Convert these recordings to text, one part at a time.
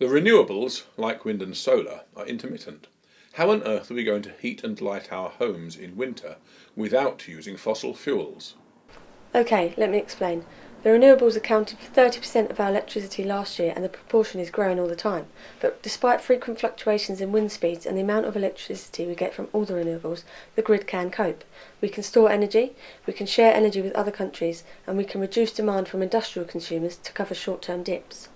The renewables, like wind and solar, are intermittent. How on earth are we going to heat and light our homes in winter without using fossil fuels? Okay, let me explain. The renewables accounted for 30% of our electricity last year and the proportion is growing all the time. But despite frequent fluctuations in wind speeds and the amount of electricity we get from all the renewables, the grid can cope. We can store energy, we can share energy with other countries, and we can reduce demand from industrial consumers to cover short-term dips.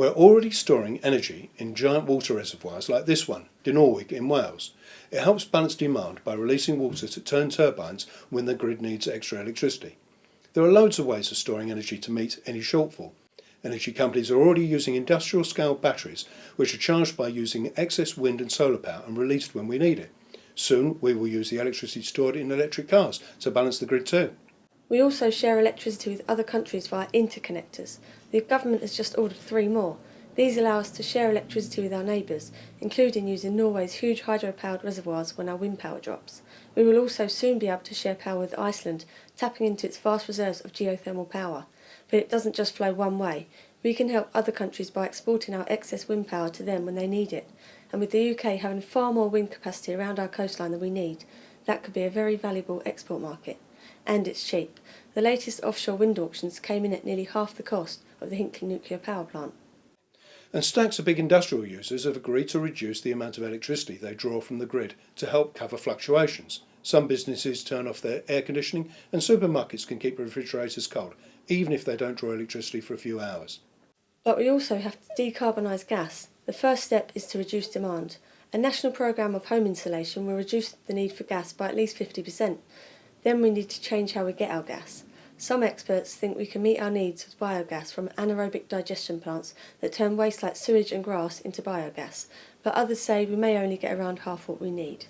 We're already storing energy in giant water reservoirs like this one, Dinorwig in Wales. It helps balance demand by releasing water to turn turbines when the grid needs extra electricity. There are loads of ways of storing energy to meet any shortfall. Energy companies are already using industrial scale batteries which are charged by using excess wind and solar power and released when we need it. Soon we will use the electricity stored in electric cars to balance the grid too. We also share electricity with other countries via interconnectors. The government has just ordered three more. These allow us to share electricity with our neighbours, including using Norway's huge hydro-powered reservoirs when our wind power drops. We will also soon be able to share power with Iceland, tapping into its vast reserves of geothermal power. But it doesn't just flow one way. We can help other countries by exporting our excess wind power to them when they need it. And with the UK having far more wind capacity around our coastline than we need, that could be a very valuable export market. And it's cheap. The latest offshore wind auctions came in at nearly half the cost of the Hinkley nuclear power plant and stacks of big industrial users have agreed to reduce the amount of electricity they draw from the grid to help cover fluctuations. Some businesses turn off their air conditioning and supermarkets can keep refrigerators cold, even if they don't draw electricity for a few hours. But we also have to decarbonise gas. The first step is to reduce demand. A national programme of home insulation will reduce the need for gas by at least 50%. Then we need to change how we get our gas. Some experts think we can meet our needs with biogas from anaerobic digestion plants that turn waste like sewage and grass into biogas, but others say we may only get around half what we need.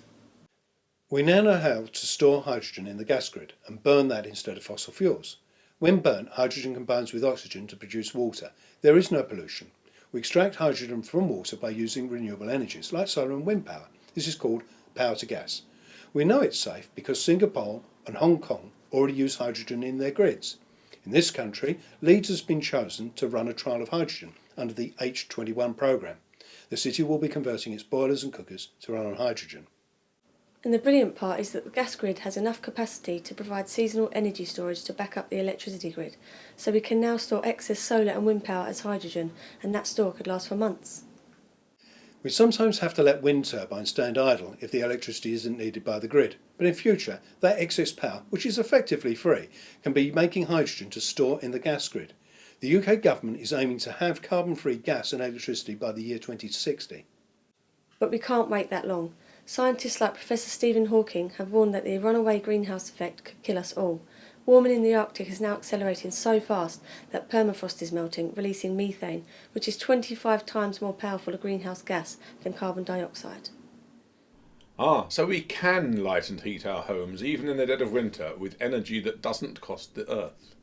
We now know how to store hydrogen in the gas grid and burn that instead of fossil fuels. When burnt, hydrogen combines with oxygen to produce water. There is no pollution. We extract hydrogen from water by using renewable energies like solar and wind power. This is called power to gas. We know it's safe because Singapore and Hong Kong already use hydrogen in their grids. In this country, Leeds has been chosen to run a trial of hydrogen under the H21 programme. The city will be converting its boilers and cookers to run on hydrogen. And the brilliant part is that the gas grid has enough capacity to provide seasonal energy storage to back up the electricity grid. So we can now store excess solar and wind power as hydrogen, and that store could last for months. We sometimes have to let wind turbines stand idle if the electricity isn't needed by the grid, but in future that excess power, which is effectively free, can be making hydrogen to store in the gas grid. The UK government is aiming to have carbon-free gas and electricity by the year 2060. But we can't wait that long. Scientists like Professor Stephen Hawking have warned that the runaway greenhouse effect could kill us all. Warming in the Arctic is now accelerating so fast that permafrost is melting, releasing methane, which is 25 times more powerful a greenhouse gas than carbon dioxide. Ah, so we can light and heat our homes even in the dead of winter with energy that doesn't cost the earth.